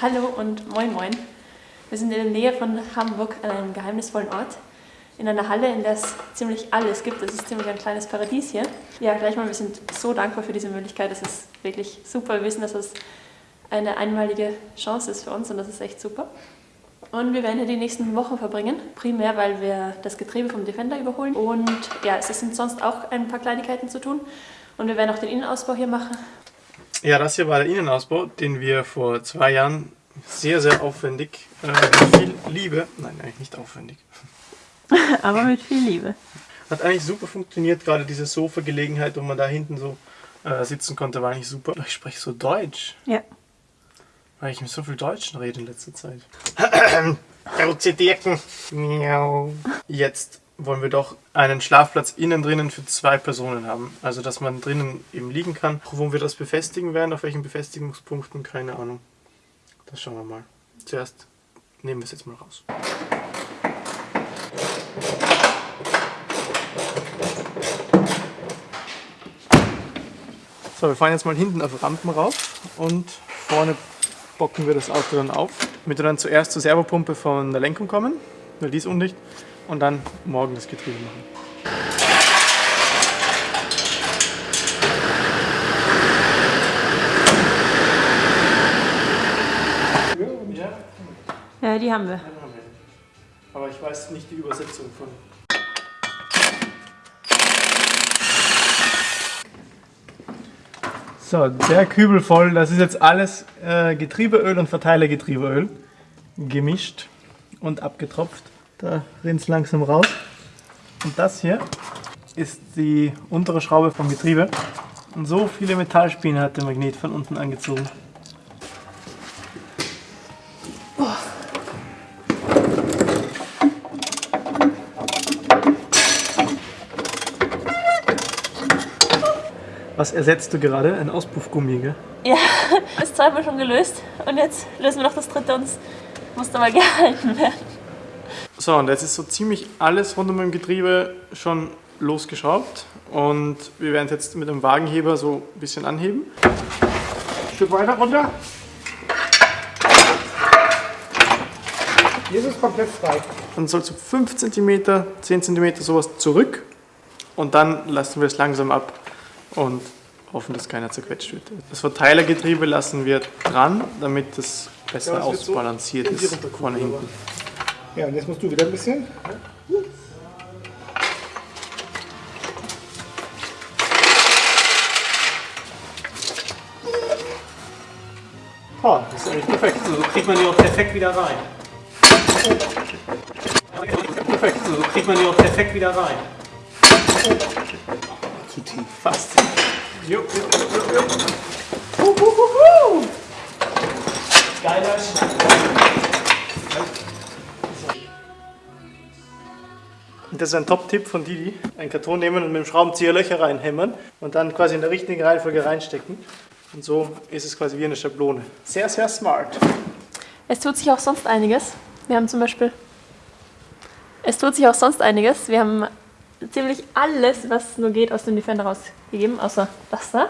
Hallo und moin moin. Wir sind in der Nähe von Hamburg an einem geheimnisvollen Ort. In einer Halle, in der es ziemlich alles gibt. Das ist ziemlich ein kleines Paradies hier. Ja, gleich mal, wir sind so dankbar für diese Möglichkeit. Das ist wirklich super. Wir wissen, dass es eine einmalige Chance ist für uns und das ist echt super. Und wir werden hier die nächsten Wochen verbringen. Primär, weil wir das Getriebe vom Defender überholen. Und ja, es sind sonst auch ein paar Kleinigkeiten zu tun. Und wir werden auch den Innenausbau hier machen. Ja, das hier war der Innenausbau, den wir vor zwei Jahren sehr, sehr aufwendig, äh, mit viel Liebe, nein, eigentlich nicht aufwendig. Aber mit viel Liebe. Hat eigentlich super funktioniert, gerade diese Sofa-Gelegenheit, wo man da hinten so äh, sitzen konnte, war eigentlich super. Ich spreche so Deutsch. Ja. Weil ich mit so viel Deutschen rede in letzter Zeit. Dirken. Jetzt wollen wir doch einen Schlafplatz innen drinnen für zwei Personen haben. Also, dass man drinnen eben liegen kann. Wo wir das befestigen werden, auf welchen Befestigungspunkten, keine Ahnung. Das schauen wir mal. Zuerst nehmen wir es jetzt mal raus. So, wir fahren jetzt mal hinten auf Rampen rauf und vorne bocken wir das Auto dann auf. Damit wir dann zuerst zur Servopumpe von der Lenkung kommen, weil die ist undicht und dann morgen das Getriebe machen. Ja, die haben wir. Aber ich weiß nicht die Übersetzung von. So, der Kübel voll, das ist jetzt alles äh, Getriebeöl und Verteilergetriebeöl gemischt und abgetropft. Da rinnt es langsam raus. Und das hier ist die untere Schraube vom Getriebe. Und so viele Metallspäne hat der Magnet von unten angezogen. Was ersetzt du gerade? Ein Auspuffgummi, gell? Ja, das zweimal schon gelöst. Und jetzt lösen wir noch das dritte und es muss da mal gehalten werden. So, und jetzt ist so ziemlich alles rund um dem Getriebe schon losgeschraubt. Und wir werden es jetzt mit dem Wagenheber so ein bisschen anheben. Ein Stück weiter runter. Hier ist es komplett frei. Dann soll so 5 cm, 10 cm sowas zurück. Und dann lassen wir es langsam ab und hoffen, dass keiner zerquetscht wird. Das Verteilergetriebe lassen wir dran, damit das besser Ja, das so ausbalanciert die ist vorne hinten. Ja, und jetzt musst du wieder ein bisschen. Oh, das ist eigentlich perfekt. So kriegt man die auch perfekt wieder rein. Perfekt, so kriegt man die auch perfekt wieder rein. Zu tief. Fast. Jo, jo, jo, jo. Geiler Schnack. Das ist ein Top-Tipp von Didi. Einen Karton nehmen und mit dem Schraubenzieher Löcher reinhämmern und dann quasi in der richtigen Reihenfolge reinstecken. Und so ist es quasi wie eine Schablone. Sehr, sehr smart. Es tut sich auch sonst einiges. Wir haben zum Beispiel. Es tut sich auch sonst einiges. Wir haben ziemlich alles, was nur geht, aus dem Defender rausgegeben, außer das da.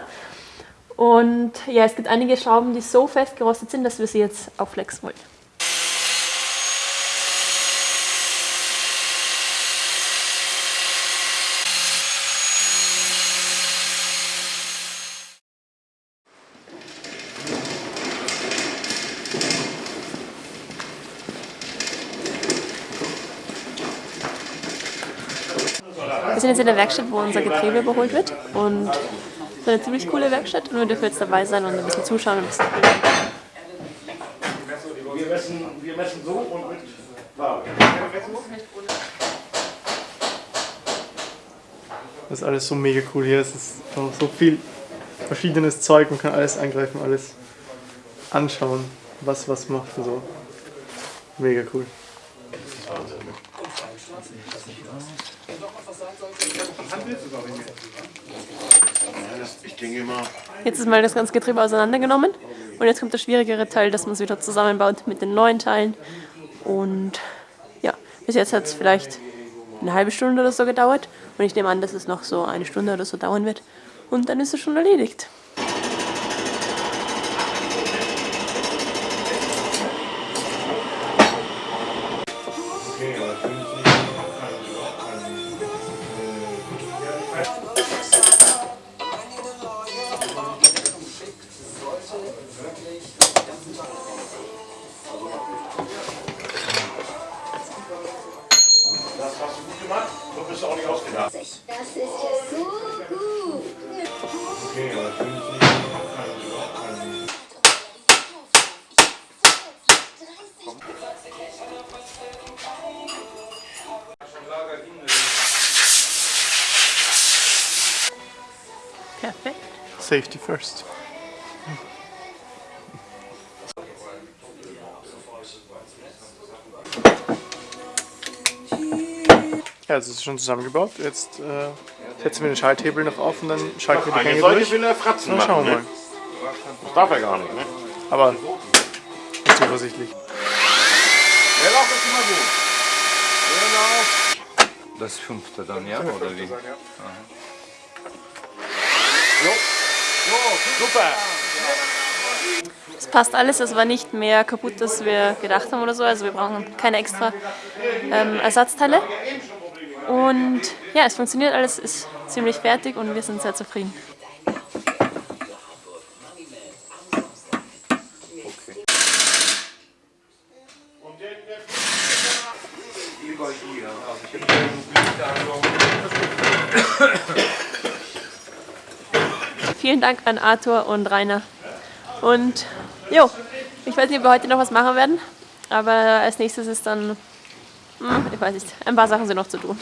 Und ja, es gibt einige Schrauben, die so fest gerostet sind, dass wir sie jetzt aufflexen wollen. Wir sind jetzt in der Werkstatt, wo unser Getriebe überholt wird. Und es ist eine ziemlich coole Werkstatt. Und wir dürfen jetzt dabei sein und ein bisschen zuschauen und ein bisschen Wir messen, wir messen so und mit. Das ist alles so mega cool hier. Es ist so viel verschiedenes Zeug. Man kann alles angreifen, alles anschauen, was was macht und so. Mega cool. Jetzt ist mal das ganze Getriebe auseinandergenommen und jetzt kommt der schwierigere Teil, dass man es wieder zusammenbaut mit den neuen Teilen. Und ja, bis jetzt hat es vielleicht eine halbe Stunde oder so gedauert und ich nehme an, dass es noch so eine Stunde oder so dauern wird und dann ist es schon erledigt. Perfekt. Safety first. Ja, es ist schon zusammengebaut. Jetzt äh, setzen wir den Schalthebel noch auf und dann schalten wir die Gänge durch. will er Fratzen machen. schauen wir ne? mal. Das darf er gar nicht, ne? Aber nicht zuversichtlich. Leerlauf ist immer gut. Leerlauf. Das fünfte dann, ja? Oder wie? Jo. Jo, super. Es passt alles, es war nicht mehr kaputt, als wir gedacht haben oder so. Also wir brauchen keine extra ähm, Ersatzteile. Und ja, es funktioniert alles, ist ziemlich fertig und wir sind sehr zufrieden. Vielen Dank an Arthur und Rainer. Und jo, ich weiß nicht, ob wir heute noch was machen werden, aber als nächstes ist dann, hm, ich weiß nicht, ein paar Sachen sind noch zu tun.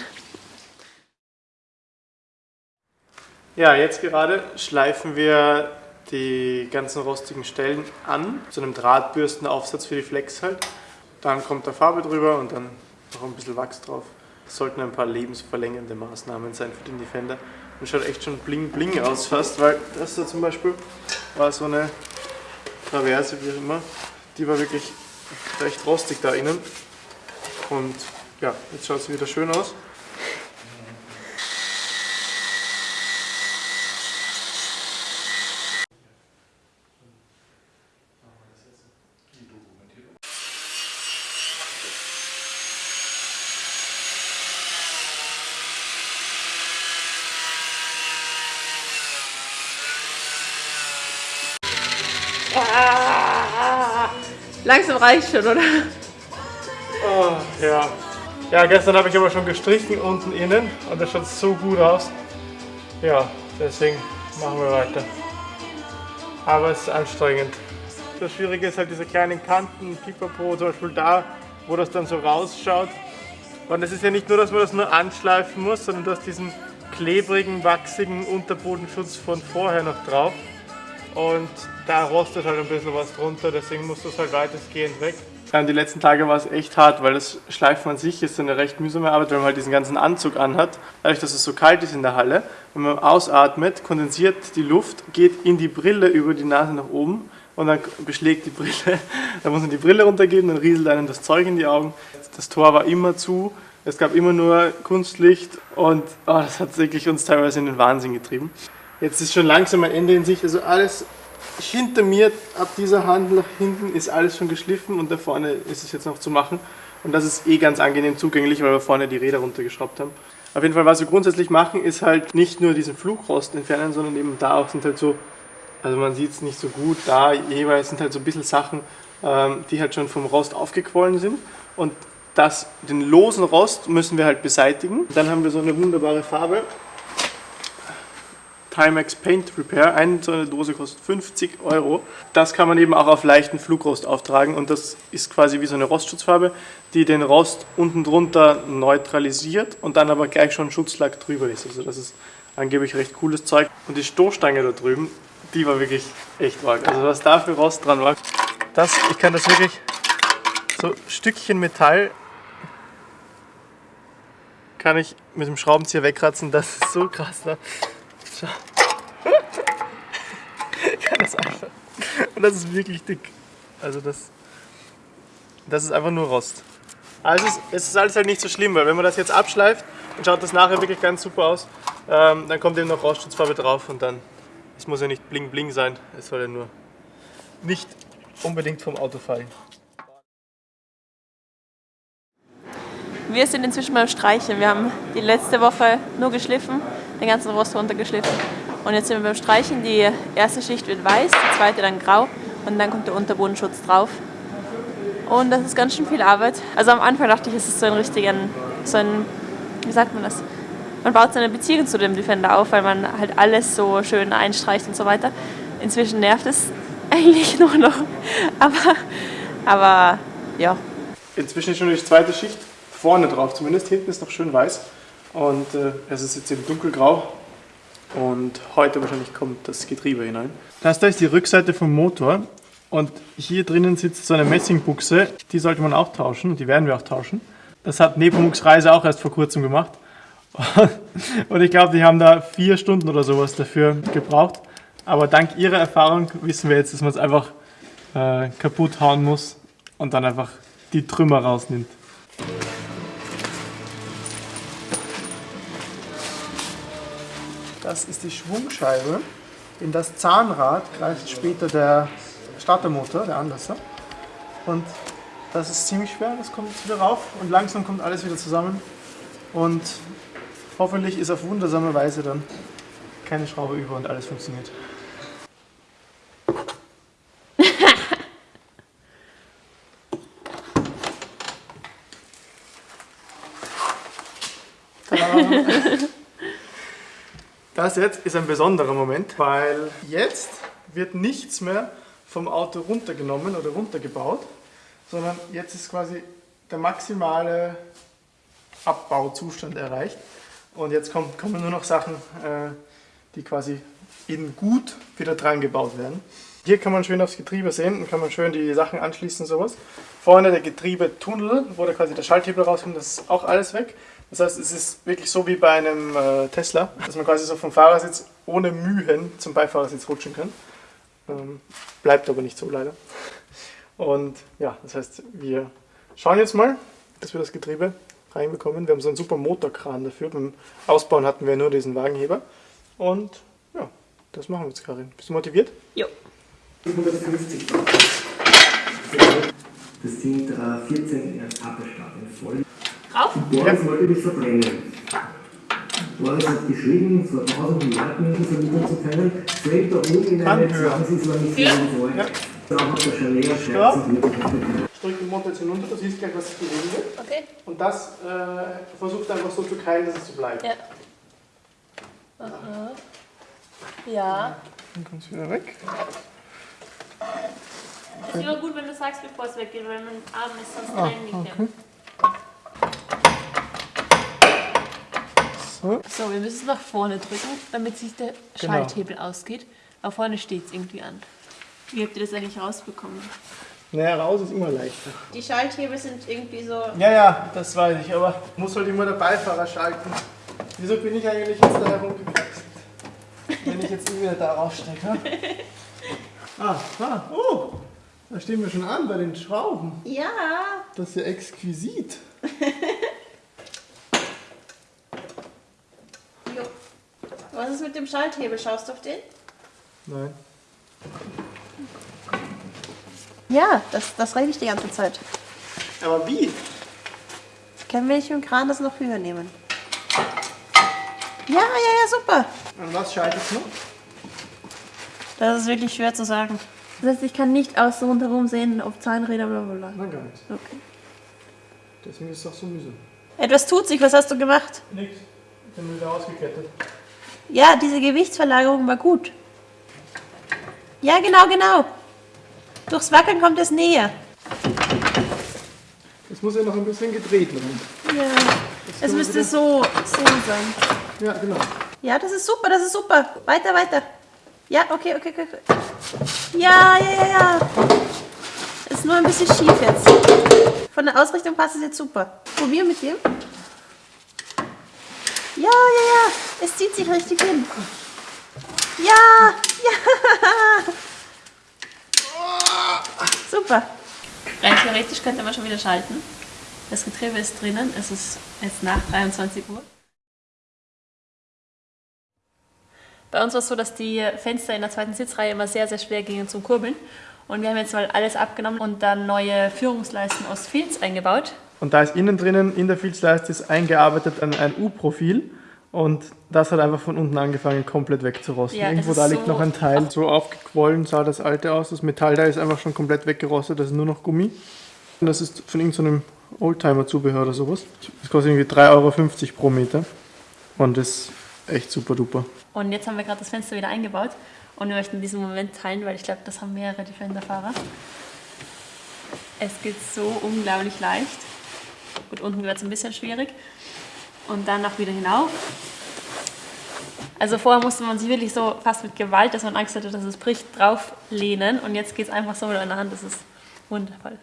Ja, jetzt gerade schleifen wir die ganzen rostigen Stellen an, zu einem Drahtbürstenaufsatz für die Flex halt. Dann kommt da Farbe drüber und dann noch ein bisschen Wachs drauf. Das sollten ein paar lebensverlängernde Maßnahmen sein für den Defender. Und schaut echt schon bling bling aus fast, weil das da zum Beispiel war so eine Traverse, wie auch immer. Die war wirklich recht rostig da innen. Und ja, jetzt schaut sie wieder schön aus. Langsam reicht schon, oder? Oh, ja. Ja, gestern habe ich aber schon gestrichen unten innen und das schaut so gut aus. Ja, deswegen machen wir weiter. Aber es ist anstrengend. Das Schwierige ist halt diese kleinen Kanten, Pipapo, zum Beispiel da, wo das dann so rausschaut. Und es ist ja nicht nur, dass man das nur anschleifen muss, sondern du hast diesen klebrigen, wachsigen Unterbodenschutz von vorher noch drauf. Und da rostet halt ein bisschen was drunter, deswegen muss das halt weitestgehend weg. Die letzten Tage war es echt hart, weil das Schleifen an sich ist eine recht mühsame Arbeit, weil man halt diesen ganzen Anzug anhat. Dadurch, dass es so kalt ist in der Halle, wenn man ausatmet, kondensiert die Luft, geht in die Brille über die Nase nach oben und dann beschlägt die Brille. Dann muss man die Brille runtergeben, dann rieselt einem das Zeug in die Augen. Das Tor war immer zu, es gab immer nur Kunstlicht und oh, das hat wirklich uns teilweise in den Wahnsinn getrieben. Jetzt ist schon langsam ein Ende in Sicht, also alles hinter mir, ab dieser Hand nach hinten, ist alles schon geschliffen und da vorne ist es jetzt noch zu machen. Und das ist eh ganz angenehm zugänglich, weil wir vorne die Räder runtergeschraubt haben. Auf jeden Fall, was wir grundsätzlich machen, ist halt nicht nur diesen Flugrost entfernen, sondern eben da auch sind halt so, also man sieht es nicht so gut, da jeweils sind halt so ein bisschen Sachen, ähm, die halt schon vom Rost aufgequollen sind. Und das, den losen Rost müssen wir halt beseitigen. Dann haben wir so eine wunderbare Farbe, Timex Paint Repair. Eine so eine Dose kostet 50 Euro. Das kann man eben auch auf leichten Flugrost auftragen und das ist quasi wie so eine Rostschutzfarbe, die den Rost unten drunter neutralisiert und dann aber gleich schon Schutzlack drüber ist. Also das ist angeblich recht cooles Zeug. Und die Stoßstange da drüben, die war wirklich echt arg. Also was da für Rost dran war. Das, ich kann das wirklich so Stückchen Metall kann ich mit dem Schraubenzieher wegkratzen. Das ist so krass. Ne? Schau. Kann das einfach. Und das ist wirklich dick. Also das, das ist einfach nur Rost. Aber es ist, es ist alles halt nicht so schlimm, weil wenn man das jetzt abschleift, dann schaut das nachher wirklich ganz super aus. Ähm, dann kommt eben noch Rostschutzfarbe drauf und dann, es muss ja nicht bling bling sein, es soll ja nur nicht unbedingt vom Auto fallen. Wir sind inzwischen beim Streichen. Wir haben die letzte Woche nur geschliffen, den ganzen Rost runtergeschliffen. Und jetzt sind wir beim Streichen. Die erste Schicht wird weiß, die zweite dann grau und dann kommt der Unterbodenschutz drauf. Und das ist ganz schön viel Arbeit. Also am Anfang dachte ich, es ist so ein richtigen, so ein, wie sagt man das? Man baut seine Beziehung zu dem Defender auf, weil man halt alles so schön einstreicht und so weiter. Inzwischen nervt es eigentlich nur noch. Aber, aber ja, Inzwischen ist schon die zweite Schicht vorne drauf, zumindest hinten ist noch schön weiß. Und äh, es ist jetzt eben dunkelgrau. Und heute wahrscheinlich kommt das Getriebe hinein. Das da ist die Rückseite vom Motor. Und hier drinnen sitzt so eine Messingbuchse. Die sollte man auch tauschen. Die werden wir auch tauschen. Das hat Nepomuk's Reise auch erst vor kurzem gemacht. Und ich glaube, die haben da vier Stunden oder sowas dafür gebraucht. Aber dank ihrer Erfahrung wissen wir jetzt, dass man es einfach äh, kaputt hauen muss und dann einfach die Trümmer rausnimmt. Das ist die Schwungscheibe. In das Zahnrad greift später der Startermotor, der Anlasser. Und das ist ziemlich schwer, das kommt jetzt wieder rauf und langsam kommt alles wieder zusammen. Und hoffentlich ist auf wundersame Weise dann keine Schraube über und alles funktioniert. Das jetzt ist ein besonderer Moment, weil jetzt wird nichts mehr vom Auto runtergenommen oder runtergebaut, sondern jetzt ist quasi der maximale Abbauzustand erreicht. Und jetzt kommt, kommen nur noch Sachen, äh, die quasi in gut wieder dran gebaut werden. Hier kann man schön aufs Getriebe sehen und kann man schön die Sachen anschließen und sowas. Vorne der Getriebetunnel, wo da quasi der Schalthebel rauskommt, das ist auch alles weg. Das heißt, es ist wirklich so wie bei einem äh, Tesla, dass man quasi so vom Fahrersitz ohne Mühen zum Beifahrersitz rutschen kann. Ähm, bleibt aber nicht so leider. Und ja, das heißt, wir schauen jetzt mal, dass wir das Getriebe reinbekommen. Wir haben so einen super Motorkran dafür. Beim Ausbauen hatten wir nur diesen Wagenheber. Und ja, das machen wir jetzt, Karin. Bist du motiviert? jo. 150 Das sind äh, 14 Etappestarten voll. Rauf? Boris wollte mich verbrennen. Boris hat geschrieben, vor tausenden Jahren vermitteln zu können, fällt da oben in eine Kann höher. 20 war nicht viel vor. Ja. Da hat der Chalet. Schmerzen. Ich drücke den Motor jetzt hinunter, du siehst gleich, was sich bewegen wird. Okay. Und das äh, versucht einfach so zu keilen, dass es so bleibt. Ja. Aha. Ja. Dann kommt es wieder weg. Ist immer gut, wenn du sagst, bevor es weggeht, weil mein Arm ist sonst reingeklemmt. So. So, wir müssen es nach vorne drücken, damit sich der Genau. Schalthebel ausgeht. Aber vorne steht es irgendwie an. Wie habt ihr das eigentlich rausbekommen? Naja, raus ist immer leichter. Die Schalthebel sind irgendwie so. Ja, ja, das weiß ich, aber muss halt immer der Beifahrer schalten. Wieso bin ich eigentlich jetzt da herumgekraxelt? Wenn ich jetzt wieder da rausstecke. Ah, ah, oh! Da stehen wir schon an bei den Schrauben. Ja! Das ist ja exquisit. Was ist mit dem Schalthebel? Schaust du auf den? Nein. Ja, das, das rede ich die ganze Zeit. Aber wie? Können wir nicht dem Kran das noch höher nehmen? Ja, ja, ja, super. An was schaltet es noch? Das ist wirklich schwer zu sagen. Das heißt, ich kann nicht außen rundherum sehen, ob Zahnräder bla bla bla. Nein, gar nicht. Okay. Deswegen ist es auch so mühsam. Etwas tut sich, was hast du gemacht? Nix. Ich habe wieder ausgekettet. Ja, diese Gewichtsverlagerung war gut. Ja, genau, genau. Durchs Wackeln kommt es näher. Es muss ja noch ein bisschen gedreht werden. Ja. Es müsste so, so sein. Ja, genau. Ja, das ist super, das ist super. Weiter, weiter. Ja, okay, okay, okay. okay. Ja, ja, ja, ja. Ist nur ein bisschen schief jetzt. Von der Ausrichtung passt es jetzt super. Probier mit dem. Ja, ja, ja. Es zieht sich richtig hin. Ja, ja. Super. Rein theoretisch könnte man schon wieder schalten. Das Getriebe ist drinnen. Es ist jetzt nach 23 Uhr. Bei uns war es so, dass die Fenster in der zweiten Sitzreihe immer sehr, sehr schwer gingen zum Kurbeln. Und wir haben jetzt mal alles abgenommen und dann neue Führungsleisten aus Filz eingebaut. Und da ist innen drinnen in der Filzleiste ist eingearbeitet ein, ein U-Profil. Und das hat einfach von unten angefangen, komplett wegzurosten. Ja, Irgendwo da liegt so- noch ein Teil. So aufgequollen sah das alte aus. Das Metall da ist einfach schon komplett weggerostet. Das ist nur noch Gummi. Und das ist von irgendeinem Oldtimer-Zubehör oder sowas. Das kostet irgendwie 3,50 Euro pro Meter. Und ist echt super duper. Und jetzt haben wir gerade das Fenster wieder eingebaut und wir möchten diesen Moment teilen, weil ich glaube, das haben mehrere Defender-Fahrer. Es geht so unglaublich leicht. Gut, unten wird es ein bisschen schwierig. Und dann auch wieder hinauf. Also vorher musste man sich wirklich so fast mit Gewalt, dass man Angst hatte, dass es bricht, drauf lehnen. Und jetzt geht es einfach so mit einer Hand. Das ist wundervoll.